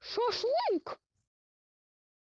шашлык!